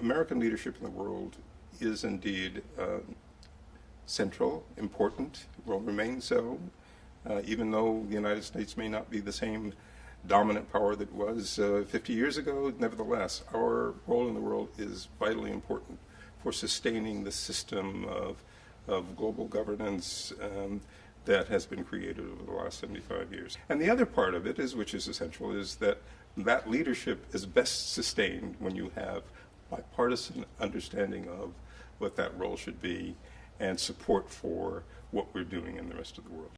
American leadership in the world is indeed uh, central, important, will remain so, uh, even though the United States may not be the same dominant power that was uh, 50 years ago. Nevertheless, our role in the world is vitally important for sustaining the system of, of global governance um, that has been created over the last 75 years. And the other part of it is, which is essential, is that that leadership is best sustained when you have bipartisan understanding of what that role should be and support for what we're doing in the rest of the world.